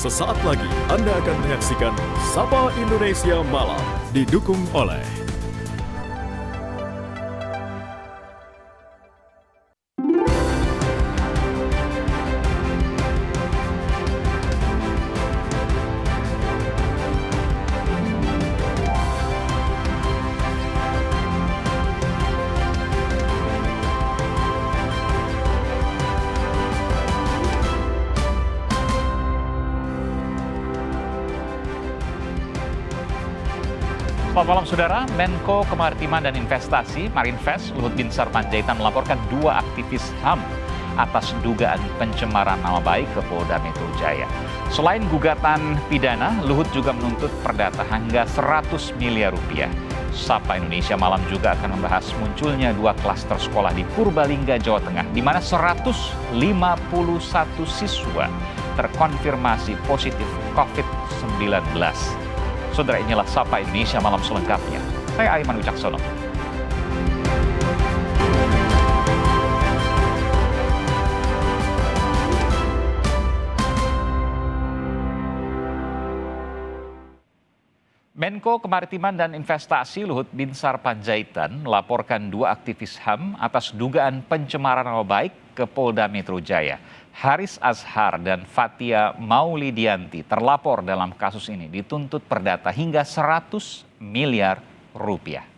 Sesaat lagi Anda akan menyaksikan Sapa Indonesia Malam didukung oleh Selamat malam saudara, Menko Kemaritiman dan Investasi Marinvest Luhut Binsar Panjaitan melaporkan dua aktivis HAM atas dugaan pencemaran nama baik ke Polda Metro Jaya. Selain gugatan pidana, Luhut juga menuntut perdata hingga 100 miliar rupiah. Sapa Indonesia Malam juga akan membahas munculnya dua klaster sekolah di Purbalingga, Jawa Tengah, di mana 151 siswa terkonfirmasi positif COVID-19. Saudara inilah Sapa Indonesia Malam selengkapnya. Saya Aiman Wicaksono. Menko Kemaritiman dan Investasi Luhut Binsar Panjaitan melaporkan dua aktivis HAM atas dugaan pencemaran nama baik ke Polda Metro Jaya. Haris Azhar dan Fatia Maulidianti terlapor dalam kasus ini dituntut perdata hingga 100 miliar rupiah.